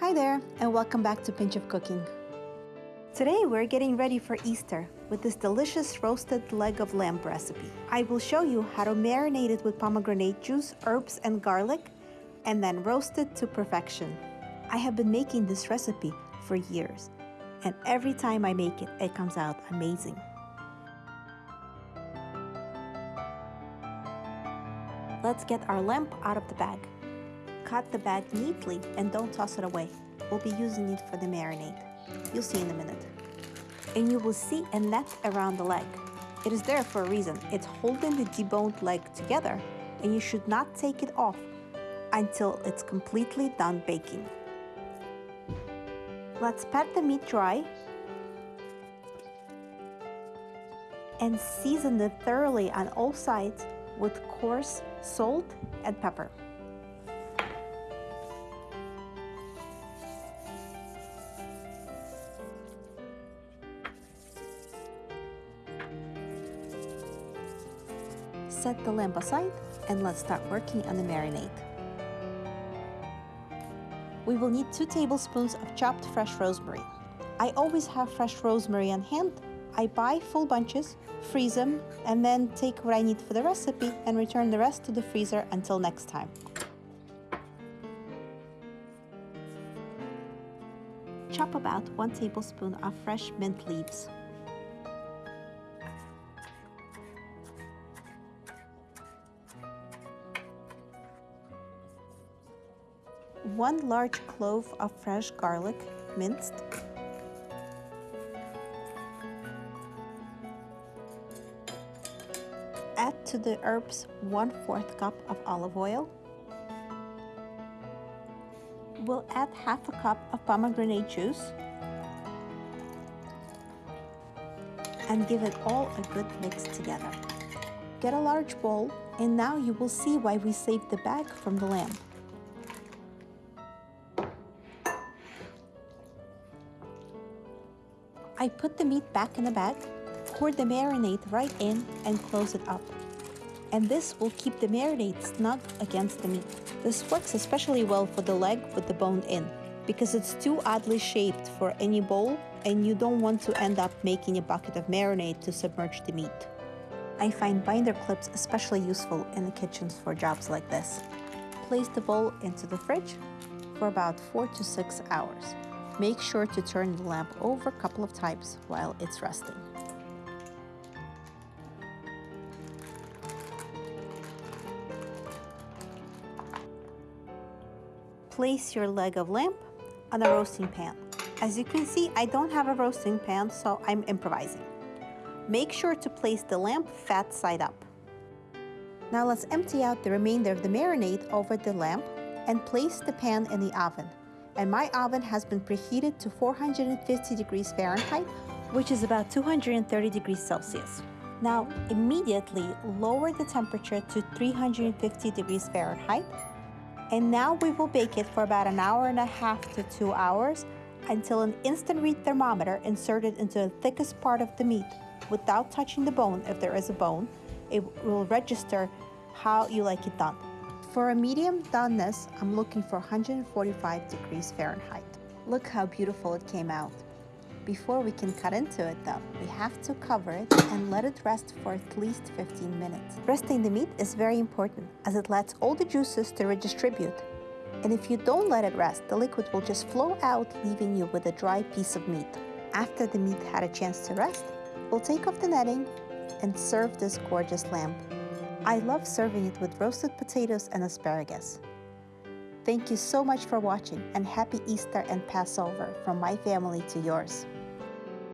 Hi there, and welcome back to Pinch of Cooking. Today we're getting ready for Easter with this delicious roasted leg of lamb recipe. I will show you how to marinate it with pomegranate juice, herbs, and garlic, and then roast it to perfection. I have been making this recipe for years, and every time I make it, it comes out amazing. Let's get our lamb out of the bag. Cut the bag neatly and don't toss it away. We'll be using it for the marinade. You'll see in a minute. And you will see a net around the leg. It is there for a reason. It's holding the deboned leg together and you should not take it off until it's completely done baking. Let's pat the meat dry and season it thoroughly on all sides with coarse salt and pepper. Set the lamp aside and let's start working on the marinade. We will need 2 tablespoons of chopped fresh rosemary. I always have fresh rosemary on hand. I buy full bunches, freeze them, and then take what I need for the recipe and return the rest to the freezer until next time. Chop about 1 tablespoon of fresh mint leaves. 1 large clove of fresh garlic, minced, Add to the herbs 1 4th cup of olive oil. We'll add half a cup of pomegranate juice and give it all a good mix together. Get a large bowl and now you will see why we saved the bag from the lamb. I put the meat back in the bag, pour the marinade right in and close it up. And this will keep the marinade snug against the meat. This works especially well for the leg with the bone in because it's too oddly shaped for any bowl and you don't want to end up making a bucket of marinade to submerge the meat. I find binder clips especially useful in the kitchens for jobs like this. Place the bowl into the fridge for about 4 to 6 hours. Make sure to turn the lamp over a couple of times while it's resting. Place your leg of lamb on a roasting pan. As you can see, I don't have a roasting pan, so I'm improvising. Make sure to place the lamp fat side up. Now let's empty out the remainder of the marinade over the lamp and place the pan in the oven and my oven has been preheated to 450 degrees Fahrenheit, which is about 230 degrees Celsius. Now, immediately lower the temperature to 350 degrees Fahrenheit, and now we will bake it for about an hour and a half to two hours until an instant read thermometer inserted into the thickest part of the meat without touching the bone if there is a bone, it will register how you like it done. For a medium doneness, I'm looking for 145 degrees Fahrenheit. Look how beautiful it came out. Before we can cut into it though, we have to cover it and let it rest for at least 15 minutes. Resting the meat is very important as it lets all the juices to redistribute. And if you don't let it rest, the liquid will just flow out leaving you with a dry piece of meat. After the meat had a chance to rest, we'll take off the netting and serve this gorgeous lamb. I love serving it with roasted potatoes and asparagus. Thank you so much for watching and happy Easter and Passover from my family to yours.